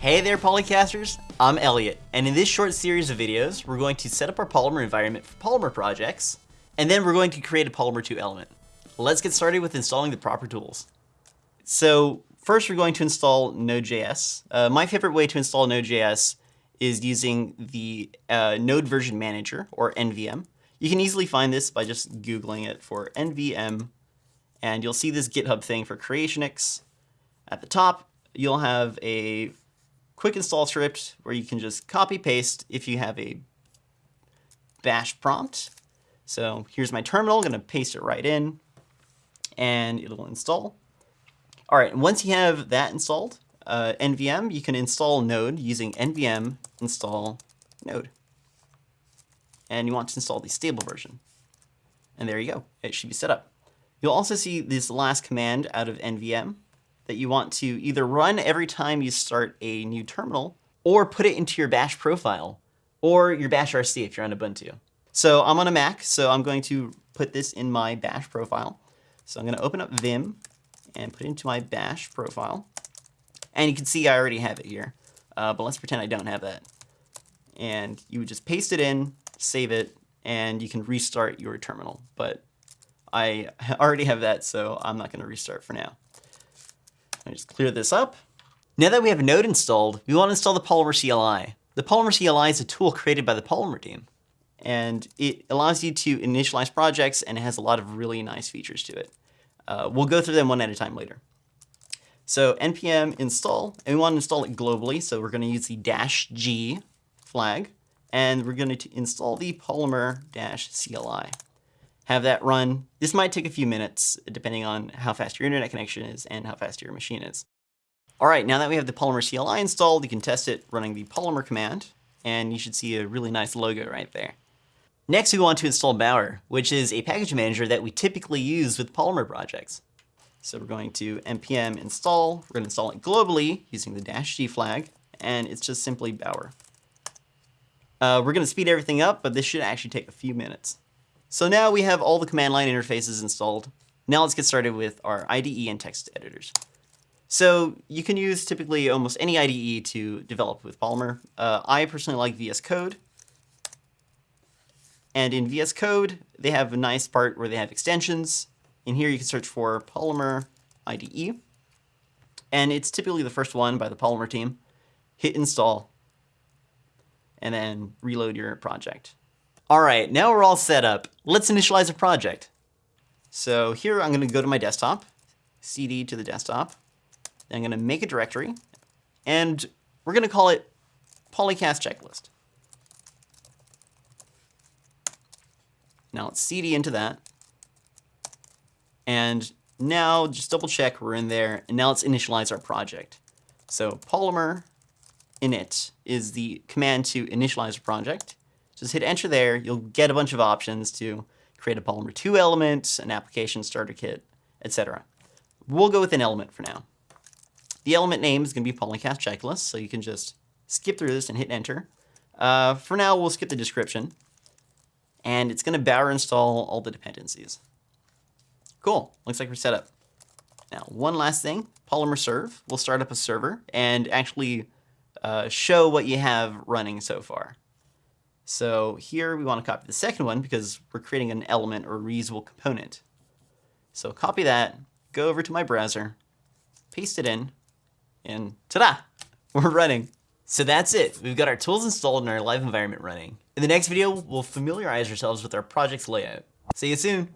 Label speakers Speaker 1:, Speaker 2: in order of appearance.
Speaker 1: Hey there Polycasters, I'm Elliot, and in this short series of videos, we're going to set up our Polymer environment for Polymer projects, and then we're going to create a Polymer 2 element. Let's get started with installing the proper tools. So first we're going to install Node.js. Uh, my favorite way to install Node.js is using the uh, Node Version Manager, or NVM. You can easily find this by just Googling it for NVM, and you'll see this GitHub thing for Creationix. At the top, you'll have a quick install script where you can just copy paste if you have a bash prompt. So here's my terminal, I'm gonna paste it right in and it'll install. All right, once you have that installed, uh, NVM, you can install node using NVM install node. And you want to install the stable version. And there you go, it should be set up. You'll also see this last command out of NVM, that you want to either run every time you start a new terminal, or put it into your bash profile, or your bash RC if you're on Ubuntu. So I'm on a Mac, so I'm going to put this in my bash profile. So I'm going to open up Vim and put it into my bash profile. And you can see I already have it here, uh, but let's pretend I don't have that. And you would just paste it in, save it, and you can restart your terminal. But I already have that, so I'm not going to restart for now. I just clear this up. Now that we have Node installed, we want to install the Polymer CLI. The Polymer CLI is a tool created by the Polymer team, and it allows you to initialize projects and it has a lot of really nice features to it. Uh, we'll go through them one at a time later. So npm install, and we want to install it globally, so we're going to use the dash G flag, and we're going to install the Polymer dash CLI have that run. This might take a few minutes, depending on how fast your internet connection is and how fast your machine is. All right, now that we have the Polymer CLI installed, you can test it running the Polymer command, and you should see a really nice logo right there. Next, we want to install Bower, which is a package manager that we typically use with Polymer projects. So we're going to npm install, we're going to install it globally using the dash g flag, and it's just simply Bower. Uh, we're going to speed everything up, but this should actually take a few minutes. So now we have all the command line interfaces installed. Now let's get started with our IDE and text editors. So you can use typically almost any IDE to develop with Polymer. Uh, I personally like VS Code. And in VS Code, they have a nice part where they have extensions. In here, you can search for Polymer IDE. And it's typically the first one by the Polymer team. Hit install, and then reload your project. All right, now we're all set up. Let's initialize a project. So here I'm going to go to my desktop, cd to the desktop. I'm going to make a directory, and we're going to call it polycast checklist. Now let's cd into that. And now just double check we're in there, and now let's initialize our project. So polymer init is the command to initialize a project. Just hit enter there. You'll get a bunch of options to create a Polymer 2 element, an application starter kit, etc. We'll go with an element for now. The element name is going to be Polycast Checklist, so you can just skip through this and hit enter. Uh, for now, we'll skip the description. And it's going to Bower install all the dependencies. Cool. Looks like we're set up. Now, one last thing. Polymer serve. We'll start up a server and actually uh, show what you have running so far. So here we want to copy the second one because we're creating an element or reusable component. So copy that, go over to my browser, paste it in, and ta-da, we're running. So that's it. We've got our tools installed and our live environment running. In the next video, we'll familiarize ourselves with our project's layout. See you soon.